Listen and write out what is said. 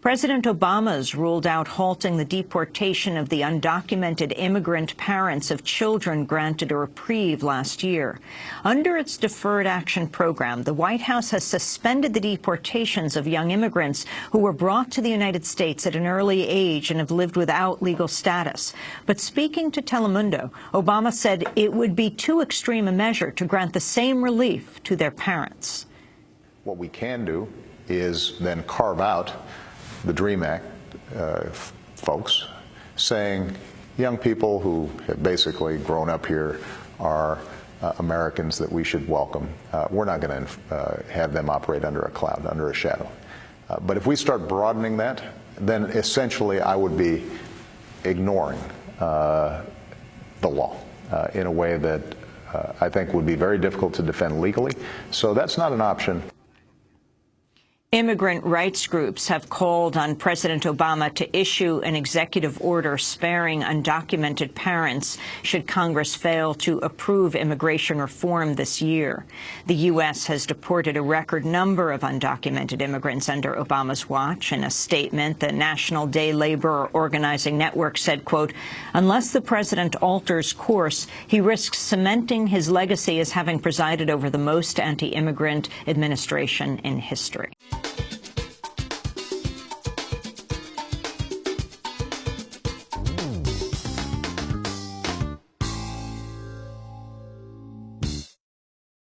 President Obama's ruled out halting the deportation of the undocumented immigrant parents of children granted a reprieve last year. Under its Deferred Action Program, the White House has suspended the deportations of young immigrants who were brought to the United States at an early age and have lived without legal status. But speaking to Telemundo, Obama said it would be too extreme a measure to grant the same relief to their parents. What we can do is then carve out the DREAM Act uh, folks saying young people who have basically grown up here are uh, Americans that we should welcome. Uh, we're not going to uh, have them operate under a cloud, under a shadow. Uh, but if we start broadening that, then essentially I would be ignoring uh, the law in a way that I think would be very difficult to defend legally. So that's not an option. Immigrant rights groups have called on President Obama to issue an executive order sparing undocumented parents should Congress fail to approve immigration reform this year. The U.S. has deported a record number of undocumented immigrants under Obama's watch. In a statement, the National Day Laborer Organizing Network said, quote, unless the president alters course, he risks cementing his legacy as having presided over the most anti-immigrant administration in history.